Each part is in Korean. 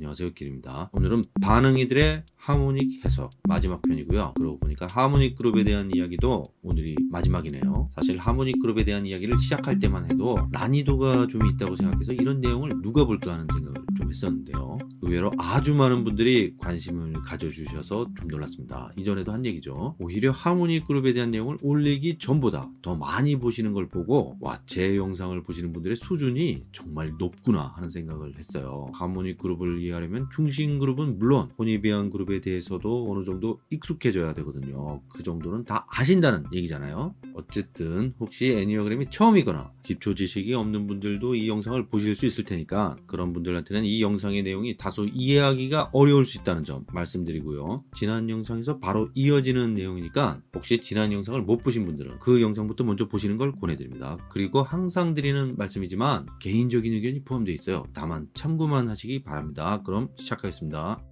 안녕하세요 길입니다. 오늘은 반응이들의 하모닉 해석 마지막 편이고요. 그러고 보니까 하모닉 그룹에 대한 이야기도 오늘이 마지막이네요. 사실 하모닉 그룹에 대한 이야기를 시작할 때만 해도 난이도가 좀 있다고 생각해서 이런 내용을 누가 볼까 하는 생각을 좀 했었는데요 의외로 아주 많은 분들이 관심을 가져주셔서 좀 놀랐습니다. 이전에도 한 얘기죠. 오히려 하모닉 그룹에 대한 내용을 올리기 전보다 더 많이 보시는 걸 보고 와 제 영상을 보시는 분들의 수준이 정말 높구나 하는 생각을 했어요. 하모닉 그룹을 이해하려면 중심 그룹은 물론 혼이비안 그룹에 대해서도 어느 정도 익숙해져야 되거든요. 그 정도는 다 아신다는 얘기잖아요. 어쨌든 혹시 애니어그램이 처음이거나 기초 지식이 없는 분들도 이 영상을 보실 수 있을 테니까 그런 분들한테는 이 영상의 내용이 다소 이해하기가 어려울 수 있다는 점 말씀드리고요. 지난 영상에서 바로 이어지는 내용이니까 혹시 지난 영상을 못 보신 분들은 그 영상부터 먼저 보시는 걸 권해드립니다. 그리고 항상 드리는 말씀이지만 개인적인 의견이 포함되어 있어요. 다만 참고만 하시기 바랍니다. 그럼 시작하겠습니다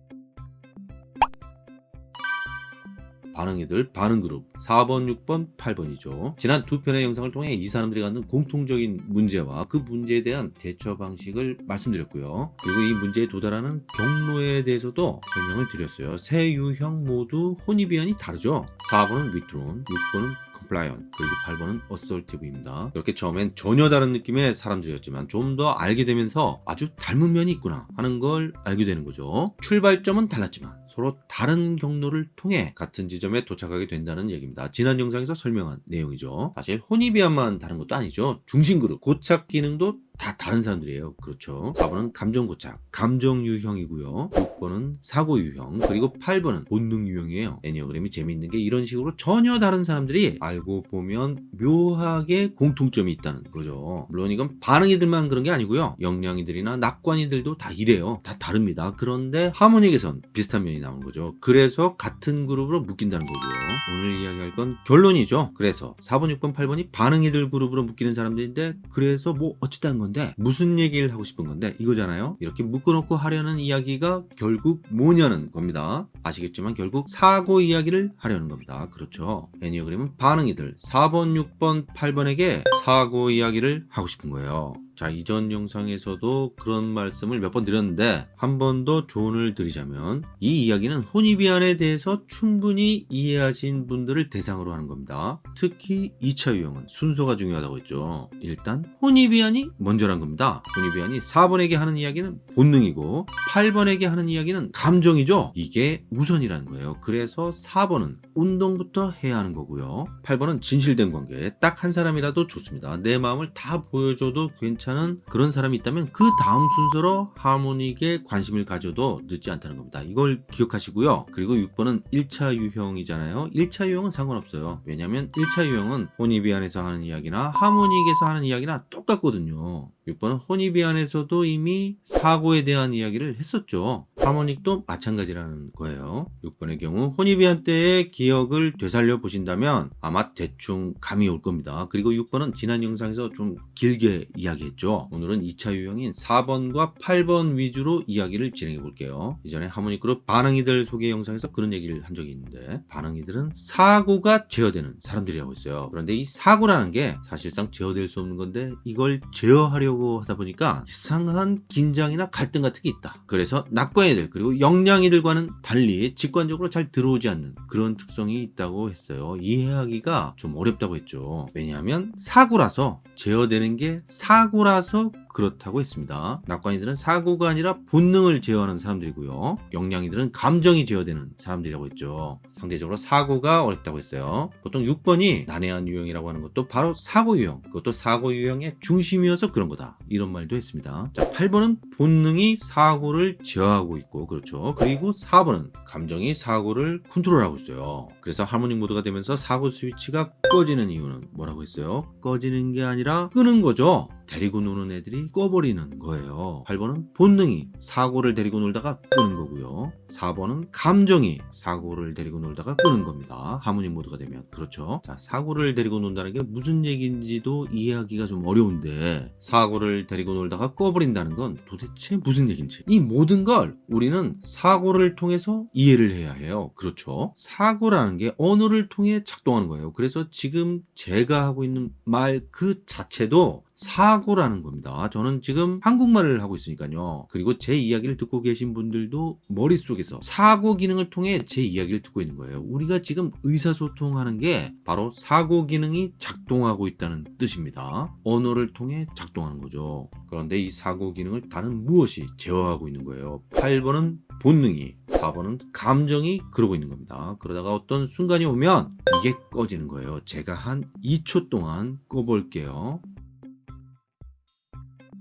반응이들 반응그룹 4번 6번 8번이죠. 지난 두 편의 영상을 통해 이 사람들이 갖는 공통적인 문제와 그 문제에 대한 대처 방식을 말씀드렸고요. 그리고 이 문제에 도달하는 경로에 대해서도 설명을 드렸어요. 세 유형 모두 혼이비안이 다르죠. 4번은 withdrawn 6번은 compliant 그리고 8번은 assertive입니다. 이렇게 처음엔 전혀 다른 느낌의 사람들이었지만 좀 더 알게 되면서 아주 닮은 면이 있구나 하는 걸 알게 되는 거죠. 출발점은 달랐지만 서로 다른 경로를 통해 같은 지점에 도착하게 된다는 얘기입니다. 지난 영상에서 설명한 내용이죠. 사실 혼이비안만 다른 것도 아니죠. 중심그룹, 고착 기능도 다 다른 사람들이에요. 그렇죠. 4번은 감정고착, 감정유형이고요. 6번은 사고유형, 그리고 8번은 본능유형이에요. 애니어그램이 재미있는 게 이런 식으로 전혀 다른 사람들이 알고 보면 묘하게 공통점이 있다는 거죠. 물론 이건 반응이들만 그런 게 아니고요. 영양이들이나 낙관이들도 다 이래요. 다 다릅니다. 그런데 하모닉에선 비슷한 면이 나오는 거죠. 그래서 같은 그룹으로 묶인다는 거고요. 오늘 이야기할 건 결론이죠. 그래서 4번, 6번, 8번이 반응이들 그룹으로 묶이는 사람들인데 그래서 뭐 어쨌다는 건데 무슨 얘기를 하고 싶은 건데 이거잖아요. 이렇게 묶어놓고 하려는 이야기가 결국 뭐냐는 겁니다. 아시겠지만 결국 사고 이야기를 하려는 겁니다. 그렇죠. 애니어그램은 반응이들 4번, 6번, 8번에게 사고 이야기를 하고 싶은 거예요. 자 이전 영상에서도 그런 말씀을 몇 번 드렸는데 한 번 더 조언을 드리자면 이 이야기는 혼이비안에 대해서 충분히 이해하신 분들을 대상으로 하는 겁니다. 특히 2차 유형은 순서가 중요하다고 했죠. 일단 Hornevian이 먼저란 겁니다. Hornevian이 4번에게 하는 이야기는 본능이고 8번에게 하는 이야기는 감정이죠. 이게 우선이라는 거예요. 그래서 4번은 운동부터 해야 하는 거고요. 8번은 진실된 관계 딱 한 사람이라도 좋습니다. 내 마음을 다 보여줘도 괜찮 은 그런 사람이 있다면 그 다음 순서로 하모닉에 관심을 가져도 늦지 않다는 겁니다. 이걸 기억하시고요. 그리고 6번은 1차 유형이잖아요. 1차 유형은 상관없어요. 왜냐하면 1차 유형은 Hornevian에서 하는 이야기나 하모닉에서 하는 이야기나 똑같거든요 6번은 Hornevian에서도 이미 사고에 대한 이야기를 했었죠. harmonic도 마찬가지라는 거예요. 6번의 경우 Hornevian 때의 기억을 되살려 보신다면 아마 대충 감이 올 겁니다. 그리고 6번은 지난 영상에서 좀 길게 이야기했죠. 오늘은 2차 유형인 4번과 8번 위주로 이야기를 진행해 볼게요. 이전에 하모닉 그룹 반응이들 소개 영상에서 그런 얘기를 한 적이 있는데 반응이들은 사고가 제어되는 사람들이라고 했어요. 그런데 이 사고라는 게 사실상 제어될 수 없는 건데 이걸 제어하려고 하려고 하다 보니까 이상한 긴장이나 갈등 같은 게 있다. 그래서 낙관이들 그리고 영양이들과는 달리 직관적으로 잘 들어오지 않는 그런 특성이 있다고 했어요. 이해하기가 좀 어렵다고 했죠. 왜냐하면 사고라서 제어되는 게 사고라서 그렇다고 했습니다. 낙관이들은 사고가 아니라 본능을 제어하는 사람들이고요. 영양이들은 감정이 제어되는 사람들이라고 했죠. 상대적으로 사고가 어렵다고 했어요. 보통 6번이 난해한 유형이라고 하는 것도 바로 사고 유형, 그것도 사고 유형의 중심이어서 그런 거다. 이런 말도 했습니다. 자, 8번은 본능이 사고를 제어하고 있고 그렇죠. 그리고 4번은 감정이 사고를 컨트롤하고 있어요. 그래서 하모닉 모드가 되면서 사고 스위치가 꺼지는 이유는 뭐라고 했어요? 꺼지는 게 아니라 끄는 거죠. 데리고 노는 애들이 꺼버리는 거예요. 8번은 본능이 사고를 데리고 놀다가 끄는 거고요. 4번은 감정이 사고를 데리고 놀다가 끄는 겁니다. 하모닉 모드가 되면. 그렇죠? 자 사고를 데리고 논다는 게 무슨 얘기인지도 이해하기가 좀 어려운데 사고를 데리고 놀다가 꺼버린다는 건 도대체 무슨 얘기인지. 이 모든 걸 우리는 사고를 통해서 이해를 해야 해요. 그렇죠? 사고라는 게 언어를 통해 작동하는 거예요. 그래서 지금 제가 하고 있는 말 그 자체도 사고라는 겁니다. 저는 지금 한국말을 하고 있으니까요. 그리고 제 이야기를 듣고 계신 분들도 머릿속에서 사고 기능을 통해 제 이야기를 듣고 있는 거예요. 우리가 지금 의사소통하는 게 바로 사고 기능이 작동하고 있다는 뜻입니다. 언어를 통해 작동하는 거죠. 그런데 이 사고 기능을 다른 무엇이 제어하고 있는 거예요. 8번은 본능이 4번은 감정이 그러고 있는 겁니다. 그러다가 어떤 순간이 오면 이게 꺼지는 거예요. 제가 한 2초 동안 꺼볼게요.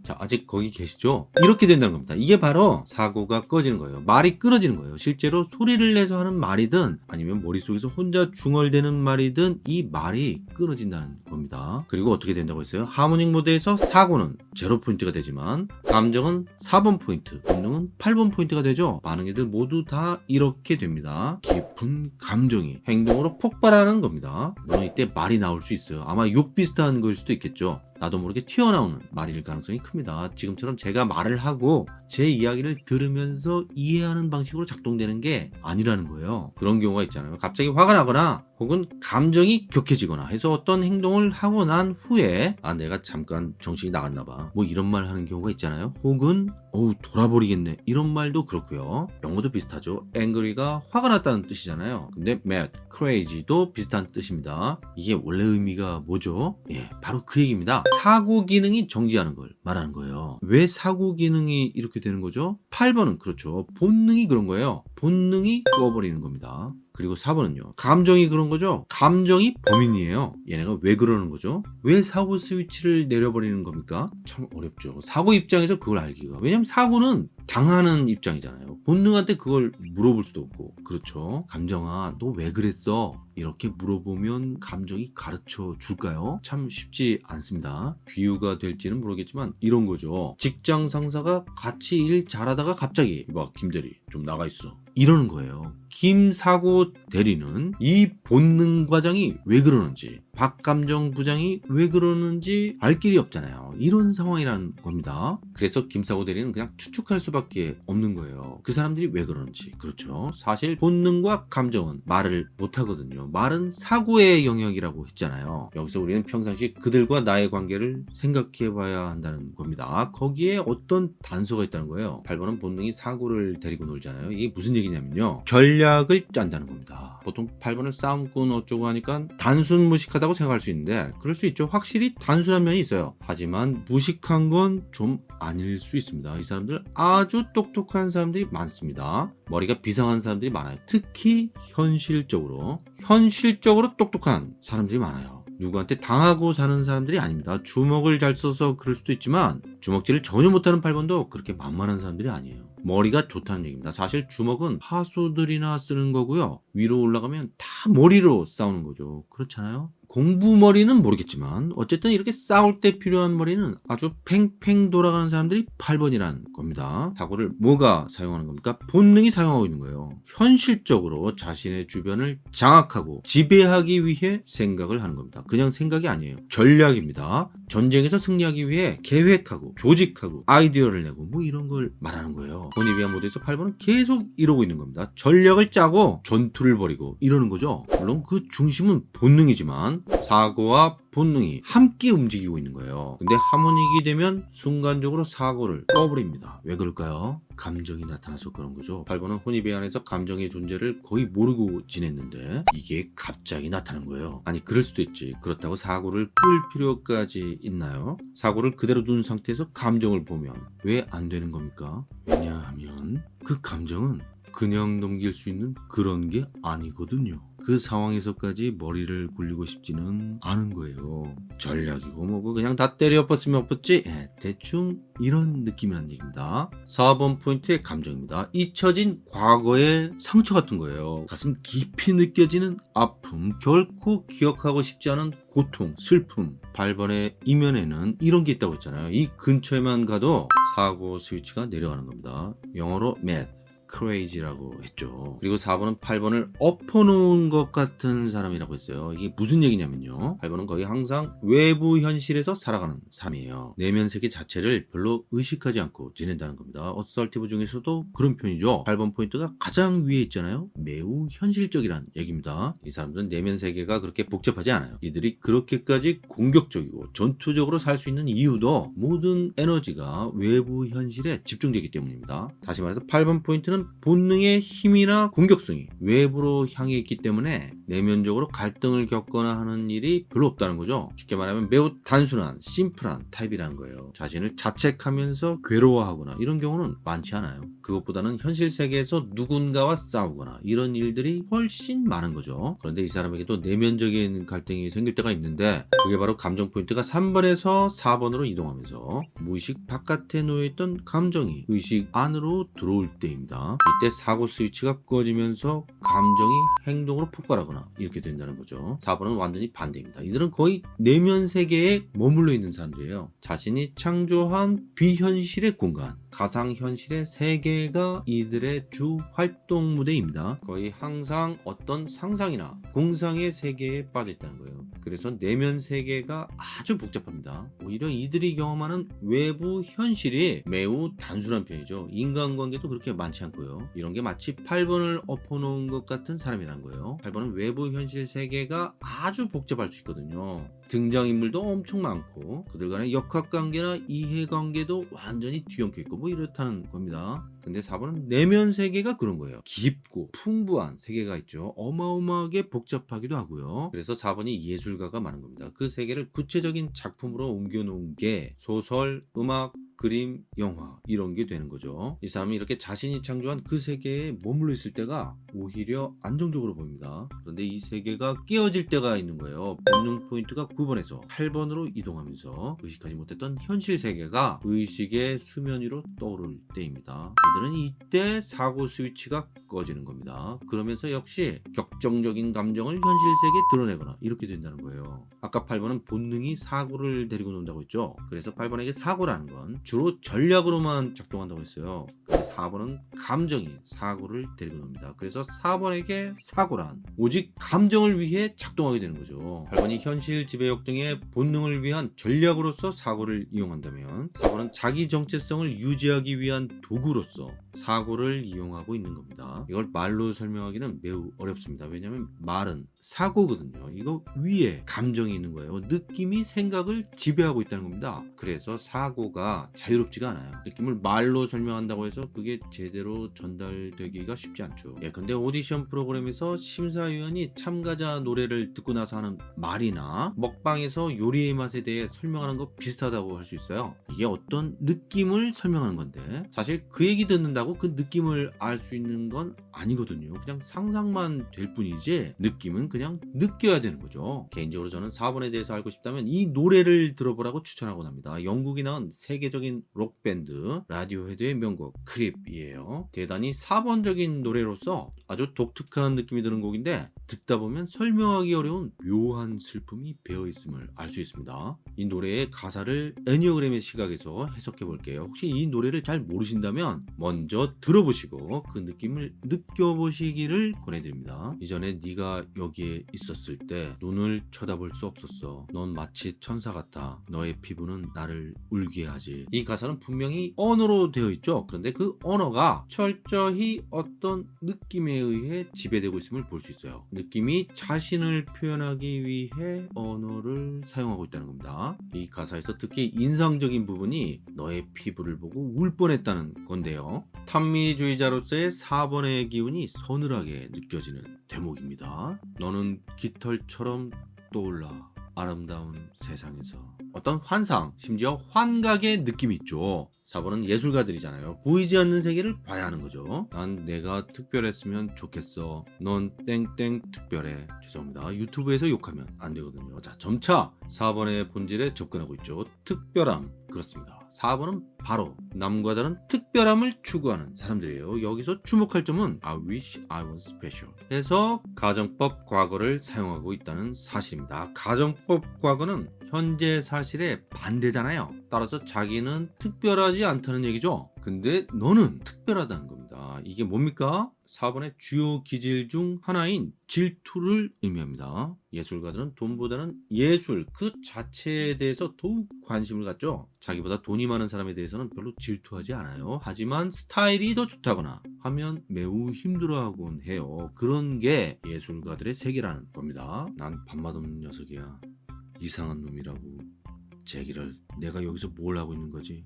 자, 아직 거기 계시죠? 이렇게 된다는 겁니다. 이게 바로 사고가 꺼지는 거예요. 말이 끊어지는 거예요. 실제로 소리를 내서 하는 말이든 아니면 머릿속에서 혼자 중얼대는 말이든 이 말이 끊어진다는 겁니다. 그리고 어떻게 된다고 했어요? harmonic 모드에서 사고는 0포인트가 되지만 감정은 4번 포인트, 본능은 8번 포인트가 되죠. 반응형들 모두 다 이렇게 됩니다. 깊은 감정이 행동으로 폭발하는 겁니다. 물론 이때 말이 나올 수 있어요. 아마 욕 비슷한 걸 수도 있겠죠. 나도 모르게 튀어나오는 말일 가능성이 큽니다. 지금처럼 제가 말을 하고 제 이야기를 들으면서 이해하는 방식으로 작동되는 게 아니라는 거예요. 그런 경우가 있잖아요. 갑자기 화가 나거나 혹은 감정이 격해지거나 해서 어떤 행동을 하고 난 후에 아 내가 잠깐 정신이 나갔나 봐 뭐 이런 말 하는 경우가 있잖아요. 혹은 어우 돌아버리겠네 이런 말도 그렇고요. 영어도 비슷하죠. angry가 화가 났다는 뜻이잖아요. 근데 mad, crazy도 비슷한 뜻입니다. 이게 원래 의미가 뭐죠? 예, 바로 그 얘기입니다. 사고 기능이 정지하는 걸 말하는 거예요. 왜 사고 기능이 이렇게 되는 거죠? 8번은 그렇죠. 본능이 그런 거예요. 본능이 꺼버리는 겁니다. 그리고 4번은요. 감정이 그런 거죠. 감정이 범인이에요. 얘네가 왜 그러는 거죠? 왜 사고 스위치를 내려버리는 겁니까? 참 어렵죠. 사고 입장에서 그걸 알기가. 왜냐면 사고는 당하는 입장이잖아요. 본능한테 그걸 물어볼 수도 없고. 그렇죠. 감정아, 너 왜 그랬어? 이렇게 물어보면 감정이 가르쳐 줄까요? 참 쉽지 않습니다. 비유가 될지는 모르겠지만 이런 거죠. 직장 상사가 같이 일 잘하다가 갑자기 막 김대리 좀 나가 있어. 이러는 거예요. 김사고 대리는 이 본능 과장이 왜 그러는지 박감정 부장이 왜 그러는지 알 길이 없잖아요. 이런 상황이라는 겁니다. 그래서 김사고 대리는 그냥 추측할 수밖에 없는 거예요. 그 사람들이 왜 그러는지. 그렇죠. 사실 본능과 감정은 말을 못 하거든요. 말은 사고의 영역이라고 했잖아요. 여기서 우리는 평상시 그들과 나의 관계를 생각해 봐야 한다는 겁니다. 거기에 어떤 단서가 있다는 거예요. 8번은 본능이 사고를 데리고 놀잖아요. 이게 무슨 얘기냐면요. 전략을 짠다는 겁니다. 보통 8번을 싸움꾼 어쩌고 하니까 단순 무식하다 고 생각할 수 있는데 그럴 수 있죠. 확실히 단순한 면이 있어요. 하지만 무식한 건 좀 아닐 수 있습니다. 이 사람들 아주 똑똑한 사람들이 많습니다. 머리가 비상한 사람들이 많아요. 특히 현실적으로 현실적으로 똑똑한 사람들이 많아요. 누구한테 당하고 사는 사람들이 아닙니다. 주먹을 잘 써서 그럴 수도 있지만 주먹질을 전혀 못하는 8번도 그렇게 만만한 사람들이 아니에요. 머리가 좋다는 얘기입니다. 사실 주먹은 하수들이나 쓰는 거고요. 위로 올라가면 다 머리로 싸우는 거죠. 그렇잖아요. 공부 머리는 모르겠지만 어쨌든 이렇게 싸울 때 필요한 머리는 아주 팽팽 돌아가는 사람들이 8번이라는 겁니다. 사고를 뭐가 사용하는 겁니까? 본능이 사용하고 있는 거예요. 현실적으로 자신의 주변을 장악하고 지배하기 위해 생각을 하는 겁니다. 그냥 생각이 아니에요. 전략입니다. 전쟁에서 승리하기 위해 계획하고 조직하고 아이디어를 내고 뭐 이런 걸 말하는 거예요. 보니비아 모드에서 8번은 계속 이러고 있는 겁니다. 전략을 짜고 전투를 벌이고 이러는 거죠. 물론 그 중심은 본능이지만 사고와 본능이 함께 움직이고 있는 거예요. 근데 하모닉이 되면 순간적으로 사고를 꺼버립니다. 왜 그럴까요? 감정이 나타나서 그런 거죠. 8번은 혼입에 안에서 감정의 존재를 거의 모르고 지냈는데 이게 갑자기 나타난 거예요. 아니 그럴 수도 있지. 그렇다고 사고를 끌 필요까지 있나요? 사고를 그대로 둔 상태에서 감정을 보면 왜 안 되는 겁니까? 왜냐하면 그 감정은 그냥 넘길 수 있는 그런 게 아니거든요. 그 상황에서까지 머리를 굴리고 싶지는 않은 거예요. 전략이고 뭐고 그냥 다 때려 엎었으면 엎었지? 예, 대충 이런 느낌이라는 얘기입니다. 4번 포인트의 감정입니다. 잊혀진 과거의 상처 같은 거예요. 가슴 깊이 느껴지는 아픔, 결코 기억하고 싶지 않은 고통, 슬픔. 8번의 이면에는 이런 게 있다고 했잖아요. 이 근처에만 가도 사고 스위치가 내려가는 겁니다. 영어로 mad. Crazy라고 했죠. 그리고 4번은 8번을 엎어놓은 것 같은 사람이라고 했어요. 이게 무슨 얘기냐면요. 8번은 거의 항상 외부 현실에서 살아가는 사람이에요. 내면 세계 자체를 별로 의식하지 않고 지낸다는 겁니다. assertive 중에서도 그런 편이죠. 8번 포인트가 가장 위에 있잖아요. 매우 현실적이란 얘기입니다. 이 사람들은 내면 세계가 그렇게 복잡하지 않아요. 이들이 그렇게까지 공격적이고 전투적으로 살 수 있는 이유도 모든 에너지가 외부 현실에 집중되기 때문입니다. 다시 말해서 8번 포인트는 본능의 힘이나 공격성이 외부로 향해 있기 때문에 내면적으로 갈등을 겪거나 하는 일이 별로 없다는 거죠. 쉽게 말하면 매우 단순한 심플한 타입이라는 거예요. 자신을 자책하면서 괴로워하거나 이런 경우는 많지 않아요. 그것보다는 현실 세계에서 누군가와 싸우거나 이런 일들이 훨씬 많은 거죠. 그런데 이 사람에게도 내면적인 갈등이 생길 때가 있는데 그게 바로 감정 포인트가 3번에서 4번으로 이동하면서 무의식 바깥에 놓여있던 감정이 의식 안으로 들어올 때입니다. 이때 사고 스위치가 꺼지면서 감정이 행동으로 폭발하거나 이렇게 된다는 거죠. 4번은 완전히 반대입니다. 이들은 거의 내면 세계에 머물러 있는 사람들이에요. 자신이 창조한 비현실의 공간, 가상현실의 세계가 이들의 주 활동 무대입니다. 거의 항상 어떤 상상이나 공상의 세계에 빠져 있다는 거예요. 그래서 내면 세계가 아주 복잡합니다. 오히려 이들이 경험하는 외부 현실이 매우 단순한 편이죠. 인간관계도 그렇게 많지 않고 요. 이런 게 마치 8번을 엎어놓은 것 같은 사람이란 거예요. 8번은 외부 현실 세계가 아주 복잡할 수 있거든요. 등장인물도 엄청 많고 그들 간의 역학관계나 이해관계도 완전히 뒤엉켜 있고 뭐 이렇다는 겁니다. 근데 4번은 내면 세계가 그런 거예요. 깊고 풍부한 세계가 있죠. 어마어마하게 복잡하기도 하고요. 그래서 4번이 예술가가 많은 겁니다. 그 세계를 구체적인 작품으로 옮겨놓은 게 소설, 음악, 그림, 영화 이런 게 되는 거죠. 이 사람이 이렇게 자신이 창조한 그 세계에 머물러 있을 때가 오히려 안정적으로 보입니다. 그런데 이 세계가 깨어질 때가 있는 거예요. 본능 포인트가 9번에서 8번으로 이동하면서 의식하지 못했던 현실 세계가 의식의 수면 위로 떠오를 때입니다. 이들은 이때 사고 스위치가 꺼지는 겁니다. 그러면서 역시 격정적인 감정을 현실 세계에 드러내거나 이렇게 된다는 거예요. 아까 8번은 본능이 사고를 데리고 논다고 했죠. 그래서 8번에게 사고라는 건 주로 전략으로만 작동한다고 했어요. 근데 4번은 감정이 사고를 데리고 놉니다. 그래서 4번에게 사고란 오직 감정을 위해 작동하게 되는 거죠. 8번이 현실 지배력 등의 본능을 위한 전략으로서 사고를 이용한다면 4번은 자기 정체성을 유지하기 위한 도구로서 사고를 이용하고 있는 겁니다. 이걸 말로 설명하기는 매우 어렵습니다. 왜냐하면 말은 사고거든요. 이거 위에 감정이 있는 거예요. 느낌이 생각을 지배하고 있다는 겁니다. 그래서 사고가 자유롭지가 않아요. 느낌을 말로 설명한다고 해서 그게 제대로 전달되기가 쉽지 않죠. 예, 근데 오디션 프로그램에서 심사위원이 참가자 노래를 듣고 나서 하는 말이나 먹방에서 요리의 맛에 대해 설명하는 거 비슷하다고 할 수 있어요. 이게 어떤 느낌을 설명하는 건데 사실 그 얘기 듣는다고 그 느낌을 알 수 있는 건 아니거든요. 그냥 상상만 될 뿐이지 느낌은 그냥 느껴야 되는 거죠. 개인적으로 저는 4번에 대해서 알고 싶다면 이 노래를 들어보라고 추천하곤 합니다. 영국이 낳은 세계적인 록밴드 라디오헤드의 명곡 Creep이에요. 대단히 4번적인 노래로서 아주 독특한 느낌이 드는 곡인데 듣다 보면 설명하기 어려운 묘한 슬픔이 배어 있음을 알 수 있습니다. 이 노래의 가사를 에니어그램의 시각에서 해석해 볼게요. 혹시 이 노래를 잘 모르신다면 먼저 들어보시고 그 느낌을 느껴보시기를 권해드립니다. 이전에 네가 여기에 있었을 때 눈을 쳐다볼 수 없었어. 넌 마치 천사 같아. 너의 피부는 나를 울게 하지. 이 가사는 분명히 언어로 되어 있죠. 그런데 그 언어가 철저히 어떤 느낌에 의해 지배되고 있음을 볼 수 있어요. 느낌이 자신을 표현하기 위해 언어를 사용하고 있다는 겁니다. 이 가사에서 특히 인상적인 부분이 너의 피부를 보고 울 뻔했다는 건데요. 탄미주의자로서의 4번의 기운이 서늘하게 느껴지는 대목입니다. 너는 깃털처럼 떠올라 아름다운 세상에서 어떤 환상, 심지어 환각의 느낌이 있죠. 4번은 예술가들이잖아요. 보이지 않는 세계를 봐야 하는 거죠. 난 내가 특별했으면 좋겠어. 넌 땡땡 특별해. 죄송합니다. 유튜브에서 욕하면 안 되거든요. 자, 점차 4번의 본질에 접근하고 있죠. 특별함. 그렇습니다. 4번은 바로 남과 다른 특별함을 추구하는 사람들이에요. 여기서 주목할 점은 I wish I was special 해서 가정법 과거를 사용하고 있다는 사실입니다. 가정법 과거는 현재 사실의 반대잖아요. 따라서 자기는 특별하지 않다는 얘기죠. 근데 너는 특별하다는. 겁니다. 이게 뭡니까? 4번의 주요 기질 중 하나인 질투를 의미합니다. 예술가들은 돈보다는 예술 그 자체에 대해서 더욱 관심을 갖죠. 자기보다 돈이 많은 사람에 대해서는 별로 질투하지 않아요. 하지만 스타일이 더 좋다거나 하면 매우 힘들어하곤 해요. 그런 게 예술가들의 세계라는 겁니다. 난 밥맛 없는 녀석이야. 이상한 놈이라고. 제기를 내가 여기서 뭘 하고 있는 거지?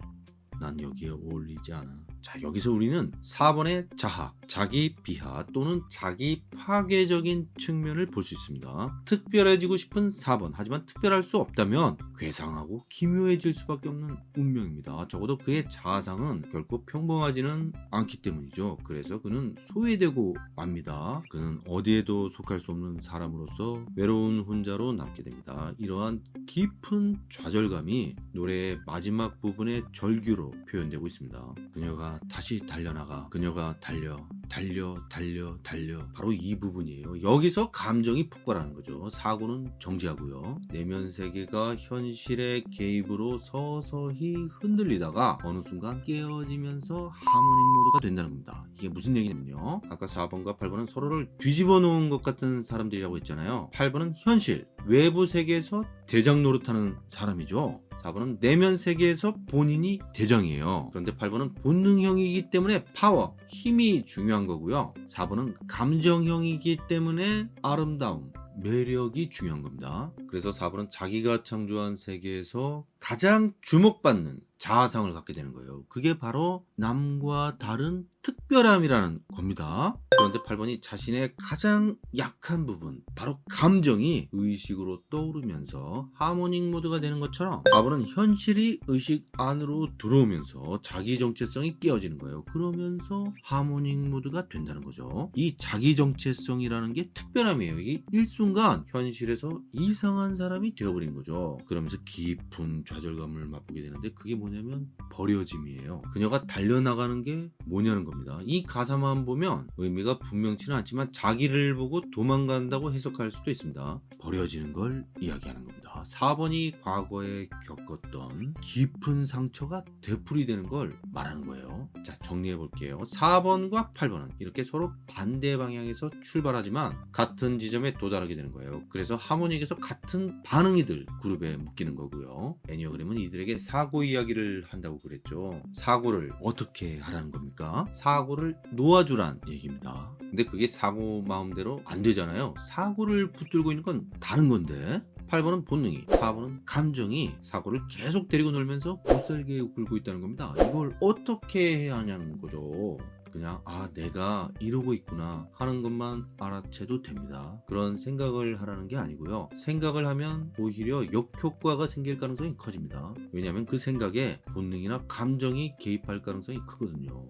난 여기에 어울리지 않아. 자, 여기서 우리는 4번의 자학, 자기 비하 또는 자기 파괴적인 측면을 볼 수 있습니다. 특별해지고 싶은 4번, 하지만 특별할 수 없다면 괴상하고 기묘해질 수밖에 없는 운명입니다. 적어도 그의 자아상은 결코 평범하지는 않기 때문이죠. 그래서 그는 소외되고 맙니다. 그는 어디에도 속할 수 없는 사람으로서 외로운 혼자로 남게 됩니다. 이러한 깊은 좌절감이 노래의 마지막 부분의 절규로 표현되고 있습니다. 그녀가 다시 달려나가. 그녀가 달려 달려 달려 달려. 바로 이 부분이에요. 여기서 감정이 폭발하는 거죠. 사고는 정지하고요. 내면 세계가 현실의 개입으로 서서히 흔들리다가 어느 순간 깨어지면서 하모닉 모드가 된다는 겁니다. 이게 무슨 얘기냐면요. 아까 4번과 8번은 서로를 뒤집어 놓은 것 같은 사람들이라고 했잖아요. 8번은 현실 외부 세계에서 대장 노릇하는 사람이죠 4번은 내면 세계에서 본인이 대장이에요. 그런데 8번은 본능형이기 때문에 파워, 힘이 중요한 거고요. 4번은 감정형이기 때문에 아름다움, 매력이 중요한 겁니다. 그래서 4번은 자기가 창조한 세계에서 가장 주목받는 자아상을 갖게 되는 거예요. 그게 바로 남과 다른 특별함이라는 겁니다. 그런데 8번이 자신의 가장 약한 부분, 바로 감정이 의식으로 떠오르면서 하모닉 모드가 되는 것처럼 4번은 현실이 의식 안으로 들어오면서 자기 정체성이 깨어지는 거예요. 그러면서 하모닉 모드가 된다는 거죠. 이 자기 정체성이라는 게 특별함이에요. 이게 일순간 현실에서 이상한 사람이 되어버린 거죠. 그러면서 깊은 좌절감을 맛보게 되는데 그게 뭐 냐면 버려짐이에요. 그녀가 달려나가는 게 뭐냐는 겁니다. 이 가사만 보면 의미가 분명치는 않지만 자기를 보고 도망간다고 해석할 수도 있습니다. 버려지는 걸 이야기하는 겁니다. 4번이 과거에 겪었던 깊은 상처가 되풀이되는 걸 말하는 거예요. 자 정리해 볼게요. 4번과 8번은 이렇게 서로 반대 방향에서 출발하지만 같은 지점에 도달하게 되는 거예요. 그래서 하모닉에서 같은 반응이들 그룹에 묶이는 거고요. 애니어그램은 이들에게 사고 이야기를 한다고 그랬죠. 사고를 어떻게 하라는 겁니까? 사고를 놓아주란 얘기입니다. 근데 그게 사고 마음대로 안 되잖아요. 사고를 붙들고 있는 건 다른 건데 8번은 본능이, 4번은 감정이 사고를 계속 데리고 놀면서 못살게 굴고 있다는 겁니다. 이걸 어떻게 해야 하냐는 거죠. 그냥 아 내가 이러고 있구나 하는 것만 알아채도 됩니다. 그런 생각을 하라는 게 아니고요. 생각을 하면 오히려 역효과가 생길 가능성이 커집니다. 왜냐하면 그 생각에 본능이나 감정이 개입할 가능성이 크거든요.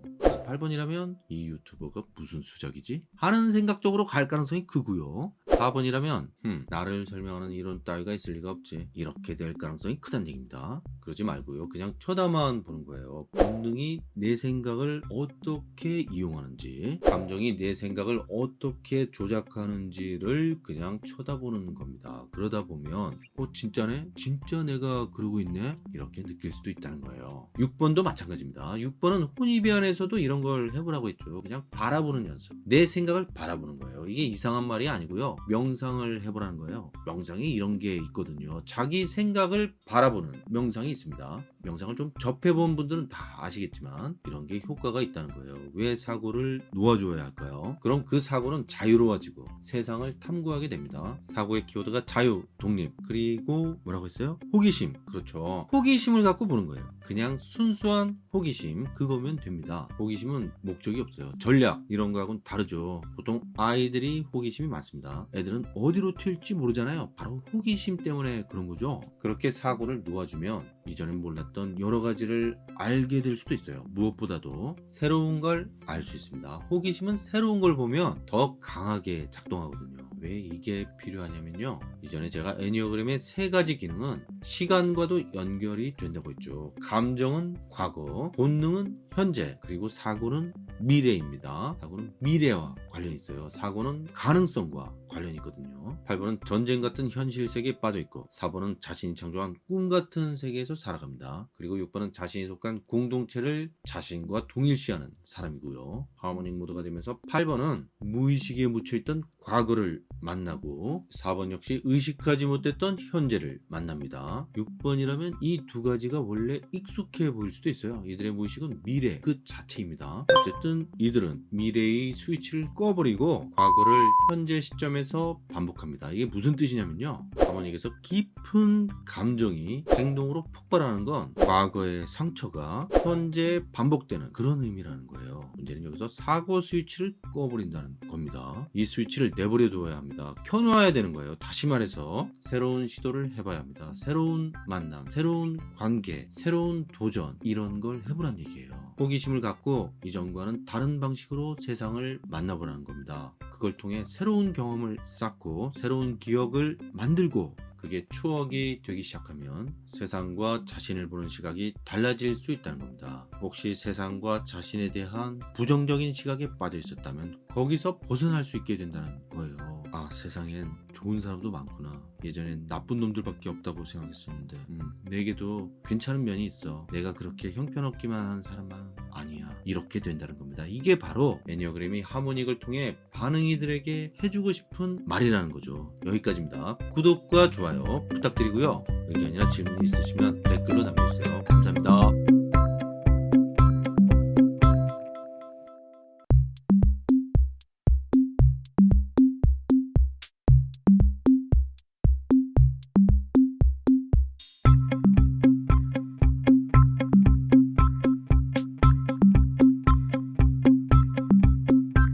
8번이라면 이 유튜버가 무슨 수작이지? 하는 생각 적으로 갈 가능성이 크고요 4번이라면 흠, 나를 설명하는 이런 따위가 있을 리가 없지. 이렇게 될 가능성이 크다는 얘기입니다. 그러지 말고요. 그냥 쳐다만 보는 거예요. 본능이 내 생각을 어떻게 이용하는지 감정이 내 생각을 어떻게 조작하는지를 그냥 쳐다보는 겁니다. 그러다 보면 어 진짜네? 진짜 내가 그러고 있네? 이렇게 느낄 수도 있다는 거예요. 6번도 마찬가지입니다. 6번은 혼입변에서도 이런 걸 해보라고 했죠. 그냥 바라보는 연습. 내 생각을 바라보는 거예요. 이게 이상한 말이 아니고요 명상을 해보라는 거예요. 명상에 이런 게 있거든요. 자기 생각을 바라보는 명상이 있습니다 명상을 좀 접해본 분들은 다 아시겠지만 이런 게 효과가 있다는 거예요. 왜 사고를 놓아줘야 할까요? 그럼 그 사고는 자유로워지고 세상을 탐구하게 됩니다. 사고의 키워드가 자유, 독립 그리고 뭐라고 했어요? 호기심. 그렇죠. 호기심을 갖고 보는 거예요. 그냥 순수한 호기심 그거면 됩니다. 호기심은 목적이 없어요. 전략 이런 거하고는 다르죠. 보통 아이들이 호기심이 많습니다. 애들은 어디로 튈지 모르잖아요. 바로 호기심 때문에 그런 거죠. 그렇게 사고를 놓아주면 이전엔 몰랐던 여러 가지를 알게 될 수도 있어요. 무엇보다도 새로운 걸 알 수 있습니다. 호기심은 새로운 걸 보면 더 강하게 작동하거든요 왜 이게 필요하냐면요 이전에 제가 애니어그램의 세 가지 기능은 시간과도 연결이 된다고 했죠 감정은 과거 본능은 현재 그리고 사고는 미래입니다 사고는 미래와 관련이 있어요 사고는 가능성과 관련이 있거든요. 8번은 전쟁 같은 현실 세계에 빠져 있고 4번은 자신이 창조한 꿈 같은 세계에서 살아갑니다. 그리고 6번은 자신이 속한 공동체를 자신과 동일시하는 사람이고요. 하모닉 모드가 되면서 8번은 무의식에 묻혀있던 과거를 만나고 4번 역시 의식하지 못했던 현재를 만납니다. 6번이라면 이 두 가지가 원래 익숙해 보일 수도 있어요. 이들의 무의식은 미래 그 자체입니다. 어쨌든 이들은 미래의 스위치를 꺼버리고 과거를 현재 시점에서 반복합니다. 이게 무슨 뜻이냐면요. 하모닉에서 깊은 감정이 행동으로 폭발하는 건 과거의 상처가 현재 반복되는 그런 의미라는 거예요. 문제는 여기서 사고 스위치를 꺼버린다는 겁니다. 이 스위치를 내버려 두어야 합니다. 켜놓아야 되는 거예요. 다시 말해서 새로운 시도를 해봐야 합니다. 새로운 만남, 새로운 관계, 새로운 도전 이런 걸 해보란 얘기예요. 호기심을 갖고 이전과는 다른 방식으로 세상을 만나보라는 겁니다. 그걸 통해 새로운 경험을 쌓고 새로운 기억을 만들고 그게 추억이 되기 시작하면 세상과 자신을 보는 시각이 달라질 수 있다는 겁니다. 혹시 세상과 자신에 대한 부정적인 시각에 빠져 있었다면 거기서 벗어날 수 있게 된다는 거예요. 아, 세상엔 좋은 사람도 많구나. 예전엔 나쁜 놈들밖에 없다고 생각했었는데, 음, 내게도 괜찮은 면이 있어. 내가 그렇게 형편없기만 한 사람은 아니야. 이렇게 된다는 겁니다. 이게 바로 애니어그램이 하모닉을 통해 반응이들에게 해주고 싶은 말이라는 거죠. 여기까지입니다. 구독과 좋아요 부탁드리고요. 의견이나 질문이 있으시면 댓글로 남겨주세요. 감사합니다.